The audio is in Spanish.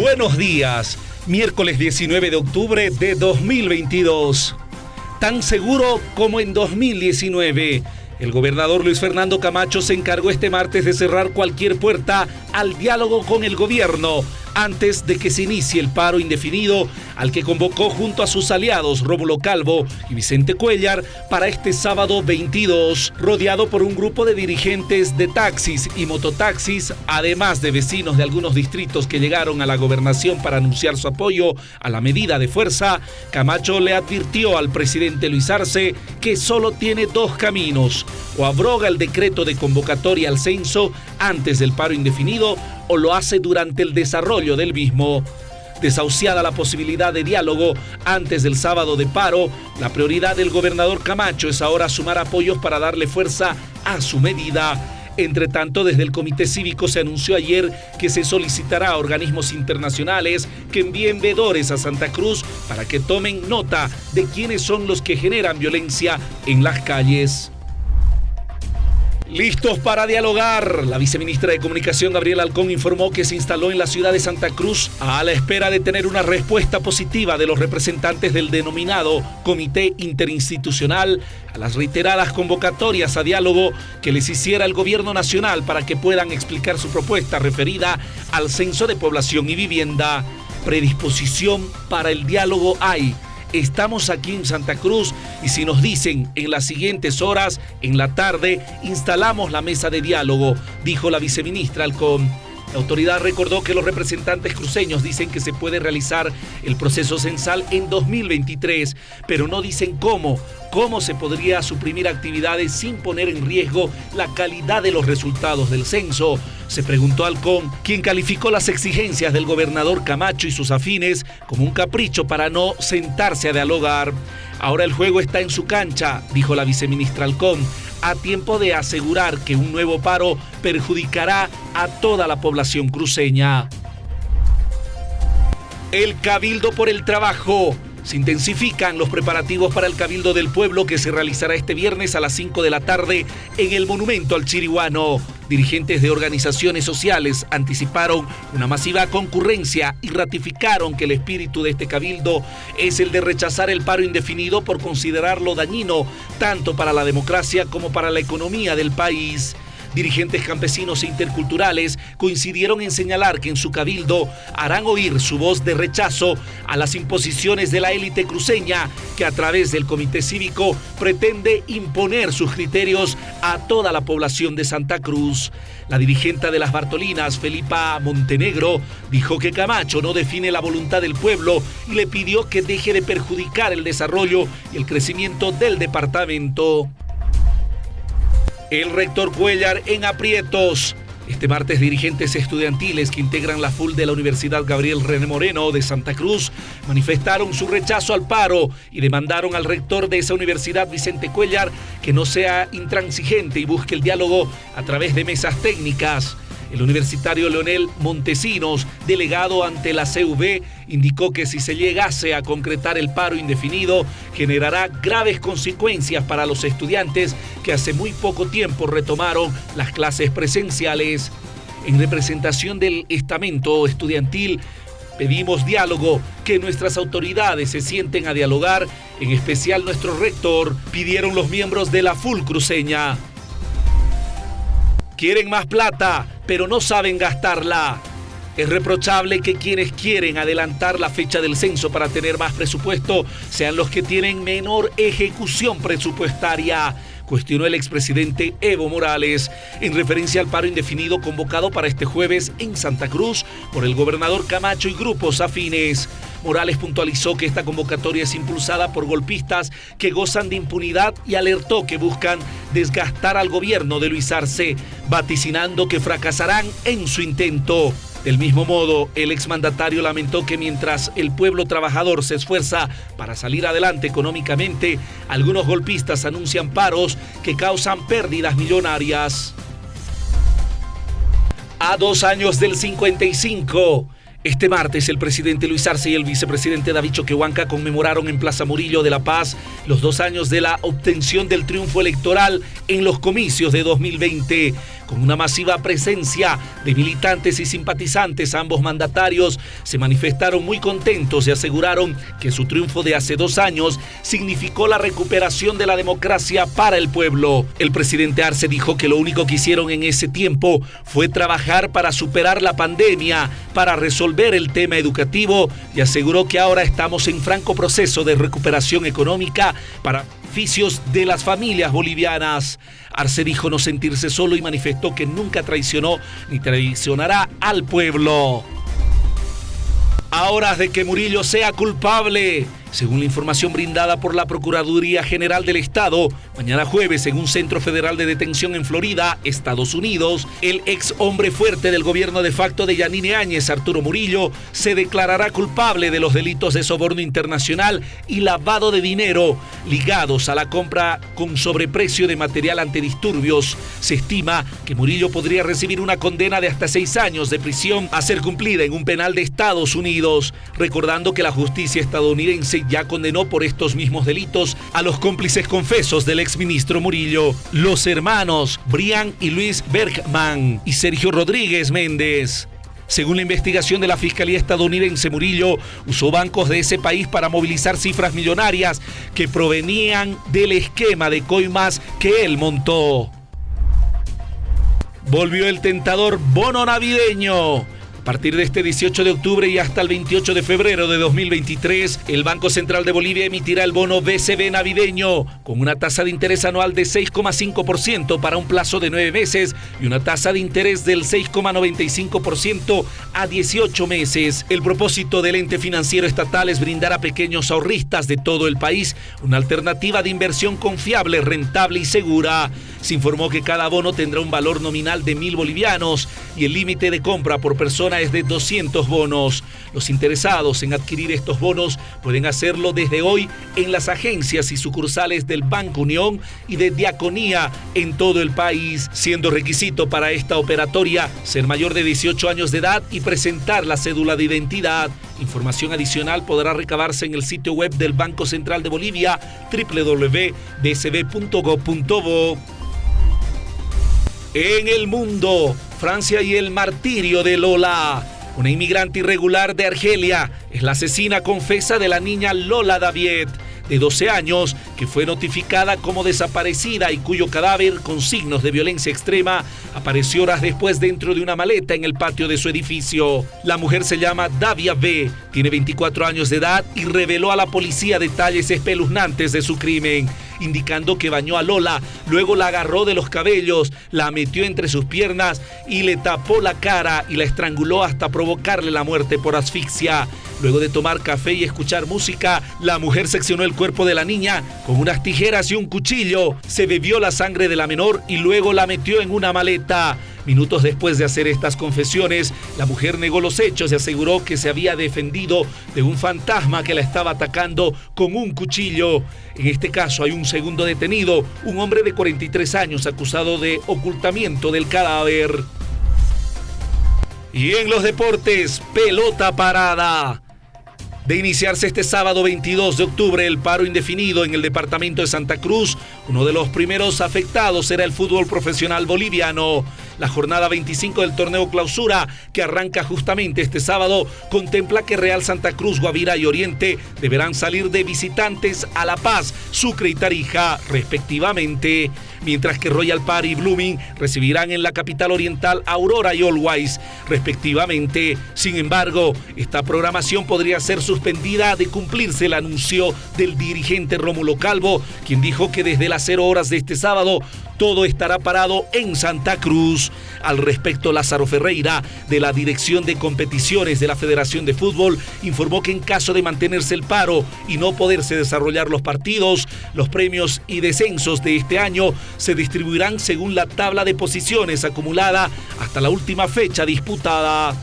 Buenos días, miércoles 19 de octubre de 2022. Tan seguro como en 2019, el gobernador Luis Fernando Camacho se encargó este martes de cerrar cualquier puerta al diálogo con el gobierno antes de que se inicie el paro indefinido al que convocó junto a sus aliados Rómulo Calvo y Vicente Cuellar para este sábado 22, rodeado por un grupo de dirigentes de taxis y mototaxis, además de vecinos de algunos distritos que llegaron a la gobernación para anunciar su apoyo a la medida de fuerza, Camacho le advirtió al presidente Luis Arce que solo tiene dos caminos, o abroga el decreto de convocatoria al censo antes del paro indefinido o lo hace durante el desarrollo del mismo. Desahuciada la posibilidad de diálogo antes del sábado de paro, la prioridad del gobernador Camacho es ahora sumar apoyos para darle fuerza a su medida. Entre tanto, desde el Comité Cívico se anunció ayer que se solicitará a organismos internacionales que envíen vedores a Santa Cruz para que tomen nota de quiénes son los que generan violencia en las calles. Listos para dialogar. La viceministra de Comunicación, Gabriela Alcón, informó que se instaló en la ciudad de Santa Cruz a la espera de tener una respuesta positiva de los representantes del denominado Comité Interinstitucional a las reiteradas convocatorias a diálogo que les hiciera el gobierno nacional para que puedan explicar su propuesta referida al censo de población y vivienda. Predisposición para el diálogo hay Estamos aquí en Santa Cruz y si nos dicen en las siguientes horas, en la tarde, instalamos la mesa de diálogo, dijo la viceministra Alcón. La autoridad recordó que los representantes cruceños dicen que se puede realizar el proceso censal en 2023, pero no dicen cómo, cómo se podría suprimir actividades sin poner en riesgo la calidad de los resultados del censo. Se preguntó Alcón, quien calificó las exigencias del gobernador Camacho y sus afines como un capricho para no sentarse a dialogar. Ahora el juego está en su cancha, dijo la viceministra Alcón a tiempo de asegurar que un nuevo paro perjudicará a toda la población cruceña. El Cabildo por el Trabajo. Se intensifican los preparativos para el Cabildo del Pueblo que se realizará este viernes a las 5 de la tarde en el Monumento al Chiriguano. Dirigentes de organizaciones sociales anticiparon una masiva concurrencia y ratificaron que el espíritu de este cabildo es el de rechazar el paro indefinido por considerarlo dañino tanto para la democracia como para la economía del país. Dirigentes campesinos e interculturales coincidieron en señalar que en su cabildo harán oír su voz de rechazo a las imposiciones de la élite cruceña que a través del comité cívico pretende imponer sus criterios a toda la población de Santa Cruz. La dirigente de las Bartolinas, Felipa Montenegro, dijo que Camacho no define la voluntad del pueblo y le pidió que deje de perjudicar el desarrollo y el crecimiento del departamento. El rector Cuellar en aprietos. Este martes, dirigentes estudiantiles que integran la FUL de la Universidad Gabriel René Moreno de Santa Cruz manifestaron su rechazo al paro y demandaron al rector de esa universidad, Vicente Cuellar, que no sea intransigente y busque el diálogo a través de mesas técnicas. El universitario Leonel Montesinos, delegado ante la CV, indicó que si se llegase a concretar el paro indefinido, generará graves consecuencias para los estudiantes que hace muy poco tiempo retomaron las clases presenciales. En representación del estamento estudiantil, pedimos diálogo, que nuestras autoridades se sienten a dialogar, en especial nuestro rector, pidieron los miembros de la FUL cruceña. Quieren más plata, pero no saben gastarla. Es reprochable que quienes quieren adelantar la fecha del censo para tener más presupuesto sean los que tienen menor ejecución presupuestaria cuestionó el expresidente Evo Morales en referencia al paro indefinido convocado para este jueves en Santa Cruz por el gobernador Camacho y grupos afines. Morales puntualizó que esta convocatoria es impulsada por golpistas que gozan de impunidad y alertó que buscan desgastar al gobierno de Luis Arce, vaticinando que fracasarán en su intento. Del mismo modo, el exmandatario lamentó que mientras el pueblo trabajador se esfuerza para salir adelante económicamente, algunos golpistas anuncian paros que causan pérdidas millonarias. A dos años del 55, Este martes el presidente Luis Arce y el vicepresidente David Choquehuanca conmemoraron en Plaza Murillo de La Paz los dos años de la obtención del triunfo electoral en los comicios de 2020. Con una masiva presencia de militantes y simpatizantes, ambos mandatarios se manifestaron muy contentos y aseguraron que su triunfo de hace dos años significó la recuperación de la democracia para el pueblo. El presidente Arce dijo que lo único que hicieron en ese tiempo fue trabajar para superar la pandemia, para resolver el tema educativo y aseguró que ahora estamos en franco proceso de recuperación económica para beneficios de las familias bolivianas. Arce dijo no sentirse solo y manifestó que nunca traicionó ni traicionará al pueblo. Ahora de que Murillo sea culpable, según la información brindada por la Procuraduría General del Estado, mañana jueves en un centro federal de detención en Florida, Estados Unidos, el ex hombre fuerte del gobierno de facto de Yanine Áñez, Arturo Murillo, se declarará culpable de los delitos de soborno internacional y lavado de dinero ligados a la compra con sobreprecio de material antidisturbios. Se estima que Murillo podría recibir una condena de hasta seis años de prisión a ser cumplida en un penal de Estados Unidos, recordando que la justicia estadounidense ya condenó por estos mismos delitos a los cómplices confesos del exministro Murillo, los hermanos Brian y Luis Bergman y Sergio Rodríguez Méndez. Según la investigación de la Fiscalía estadounidense, Murillo usó bancos de ese país para movilizar cifras millonarias que provenían del esquema de coimas que él montó. Volvió el tentador bono navideño. A partir de este 18 de octubre y hasta el 28 de febrero de 2023, el Banco Central de Bolivia emitirá el bono BCB navideño con una tasa de interés anual de 6,5% para un plazo de nueve meses y una tasa de interés del 6,95% a 18 meses. El propósito del ente financiero estatal es brindar a pequeños ahorristas de todo el país una alternativa de inversión confiable, rentable y segura. Se informó que cada bono tendrá un valor nominal de mil bolivianos y el límite de compra por persona de 200 bonos. Los interesados en adquirir estos bonos pueden hacerlo desde hoy en las agencias y sucursales del Banco Unión y de Diaconía en todo el país, siendo requisito para esta operatoria ser mayor de 18 años de edad y presentar la cédula de identidad. Información adicional podrá recabarse en el sitio web del Banco Central de Bolivia www.bcb.gov.bo. En el mundo, Francia y el martirio de Lola. Una inmigrante irregular de Argelia es la asesina confesa de la niña Lola Daviet de 12 años, que fue notificada como desaparecida y cuyo cadáver, con signos de violencia extrema, apareció horas después dentro de una maleta en el patio de su edificio. La mujer se llama Davia B, tiene 24 años de edad y reveló a la policía detalles espeluznantes de su crimen indicando que bañó a Lola, luego la agarró de los cabellos, la metió entre sus piernas y le tapó la cara y la estranguló hasta provocarle la muerte por asfixia. Luego de tomar café y escuchar música, la mujer seccionó el cuerpo de la niña con unas tijeras y un cuchillo. Se bebió la sangre de la menor y luego la metió en una maleta. Minutos después de hacer estas confesiones, la mujer negó los hechos y aseguró que se había defendido de un fantasma que la estaba atacando con un cuchillo. En este caso hay un segundo detenido, un hombre de 43 años acusado de ocultamiento del cadáver. Y en los deportes, pelota parada. De iniciarse este sábado 22 de octubre el paro indefinido en el departamento de Santa Cruz, uno de los primeros afectados será el fútbol profesional boliviano. La jornada 25 del torneo clausura, que arranca justamente este sábado, contempla que Real Santa Cruz, Guavira y Oriente deberán salir de visitantes a La Paz, Sucre y Tarija, respectivamente, mientras que Royal Party y Blooming recibirán en la capital oriental Aurora y Allwise, respectivamente. Sin embargo, esta programación podría ser suspendida de cumplirse el anuncio del dirigente Rómulo Calvo, quien dijo que desde las 0 horas de este sábado todo estará parado en Santa Cruz. Al respecto, Lázaro Ferreira, de la Dirección de Competiciones de la Federación de Fútbol, informó que en caso de mantenerse el paro y no poderse desarrollar los partidos, los premios y descensos de este año se distribuirán según la tabla de posiciones acumulada hasta la última fecha disputada.